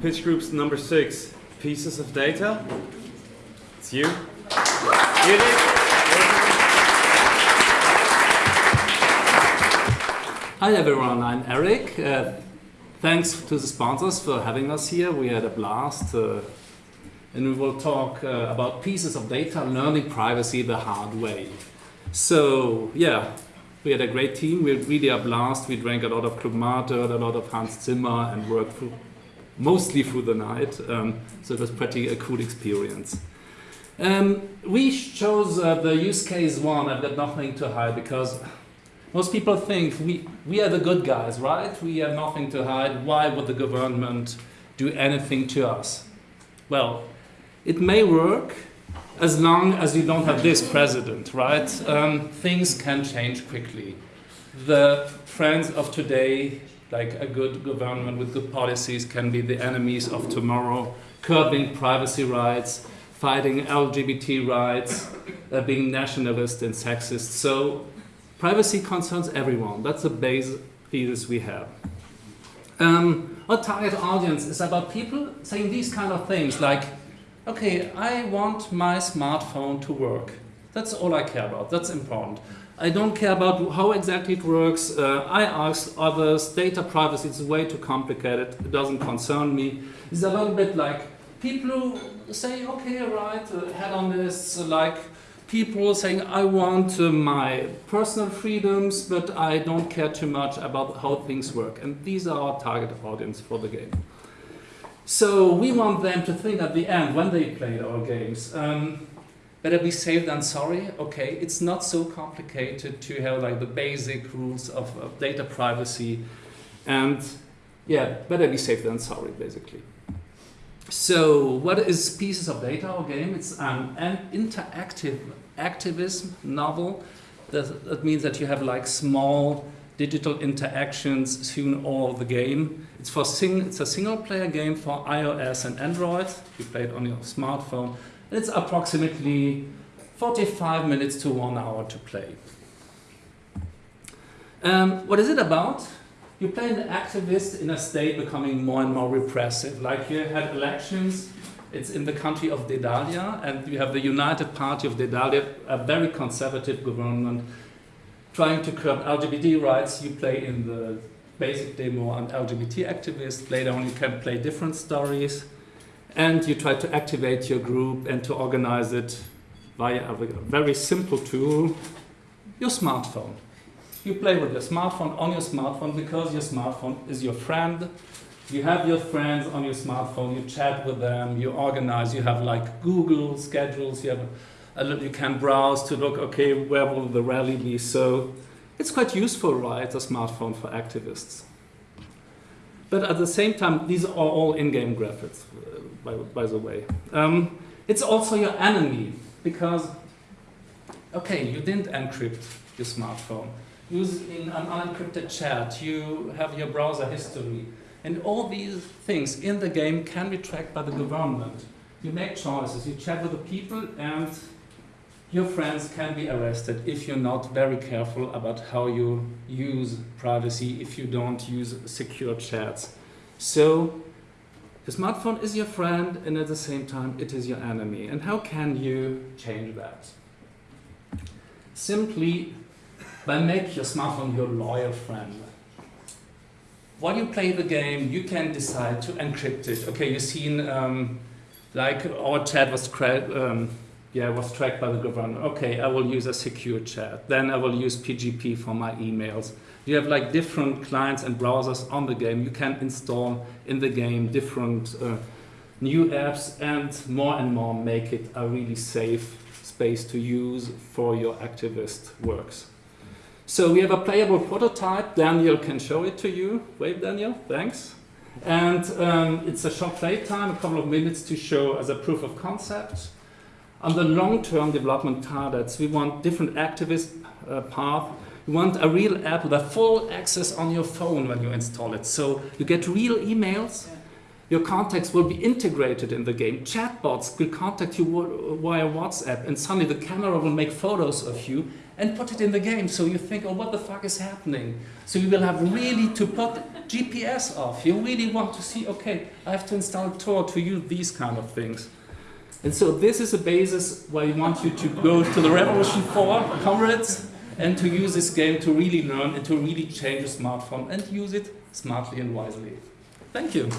pitch groups number six, pieces of data. It's you. Hi everyone, I'm Eric. Uh, thanks to the sponsors for having us here. We had a blast. Uh, and we will talk uh, about pieces of data, learning privacy the hard way. So yeah, we had a great team. We had really a blast. We drank a lot of Club a lot of Hans Zimmer, and worked mostly through the night. Um, so it was pretty a cool experience. Um, we chose uh, the use case one. I've got nothing to hide because most people think we, we are the good guys, right? We have nothing to hide. Why would the government do anything to us? Well, it may work as long as you don't have this president, right? Um, things can change quickly. The friends of today, like a good government with good policies, can be the enemies of tomorrow, curbing privacy rights, fighting LGBT rights, uh, being nationalist and sexist. So privacy concerns everyone. That's the base thesis we have. Um, our target audience is about people saying these kind of things like, okay, I want my smartphone to work. That's all I care about. That's important. I don't care about how exactly it works. Uh, I ask others. Data privacy is way too complicated. It doesn't concern me. It's a little bit like people who say, okay, right, uh, head on this, like people saying, I want uh, my personal freedoms, but I don't care too much about how things work. And these are our target audience for the game. So we want them to think at the end, when they play our games, um, better be safe than sorry. Okay, it's not so complicated to have like the basic rules of, of data privacy. And yeah, better be safe than sorry, basically. So what is Pieces of Data, our game? It's an, an interactive activism novel. That, that means that you have like small digital interactions through all the game. It's for sing it's a single player game for iOS and Android. You play it on your smartphone. And it's approximately 45 minutes to one hour to play. Um, what is it about? You play an activist in a state becoming more and more repressive. Like you had elections, it's in the country of Dedalia, and you have the United Party of Dedalia, a very conservative government trying to curb LGBT rights, you play in the basic demo an LGBT activist. Later on, you can play different stories. And you try to activate your group and to organize it via a very simple tool, your smartphone. You play with your smartphone on your smartphone because your smartphone is your friend. You have your friends on your smartphone, you chat with them, you organize, you have like Google schedules, you have you can browse to look, okay, where will the rally be? So it's quite useful, right, a smartphone for activists. But at the same time, these are all in-game graphics, uh, by, by, the way. Um, it's also your enemy, because, okay, you didn't encrypt your smartphone. Using an unencrypted chat, you have your browser history. And all these things in the game can be tracked by the government. You make choices, you chat with the people, and your friends can be arrested if you're not very careful about how you use privacy, if you don't use secure chats. So the smartphone is your friend and at the same time it is your enemy. And how can you change that? Simply by making your smartphone your loyal friend. While you play the game, you can decide to encrypt it. Okay, you've seen um, like our chat was um, yeah, I was tracked by the government. Okay, I will use a secure chat. Then I will use PGP for my emails. You have like different clients and browsers on the game. You can install in the game different uh, new apps and more and more make it a really safe space to use for your activist works. So we have a playable prototype. Daniel can show it to you. Wave, Daniel, thanks. And um, it's a short play time, a couple of minutes to show as a proof of concept. On the long-term development targets, we want different activist uh, path. We want a real app with a full access on your phone when you install it. So you get real emails. Your contacts will be integrated in the game. Chatbots will contact you via WhatsApp, and suddenly the camera will make photos of you and put it in the game. So you think, oh, what the fuck is happening? So you will have really to put GPS off. You really want to see, okay, I have to install Tor to use these kind of things. And so this is a basis why we want you to go to the Revolution 4, comrades, and to use this game to really learn and to really change your smartphone and use it smartly and wisely. Thank you.